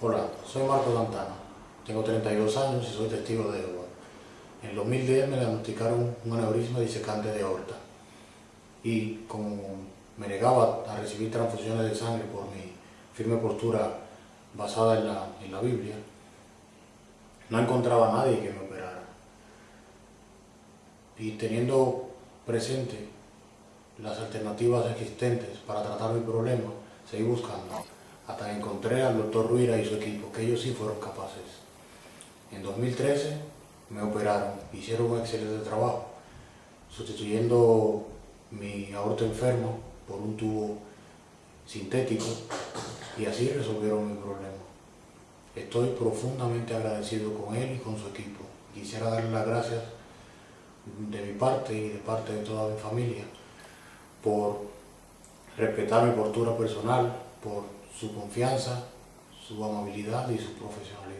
Hola, soy Marco Santana, tengo 32 años y soy testigo de Jehová. En 2010 me diagnosticaron un aneurisma disecante de aorta y como me negaba a recibir transfusiones de sangre por mi firme postura basada en la, en la Biblia, no encontraba a nadie que me operara. Y teniendo presente las alternativas existentes para tratar mi problema, seguí buscando hasta encontré al doctor Ruira y su equipo, que ellos sí fueron capaces. En 2013 me operaron, hicieron un excelente trabajo, sustituyendo mi aorto enfermo por un tubo sintético y así resolvieron mi problema. Estoy profundamente agradecido con él y con su equipo. Quisiera darle las gracias de mi parte y de parte de toda mi familia por respetar mi postura personal, por su confianza, su amabilidad y su profesionalidad.